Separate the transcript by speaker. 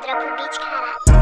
Speaker 1: Dropa o beat, caralho.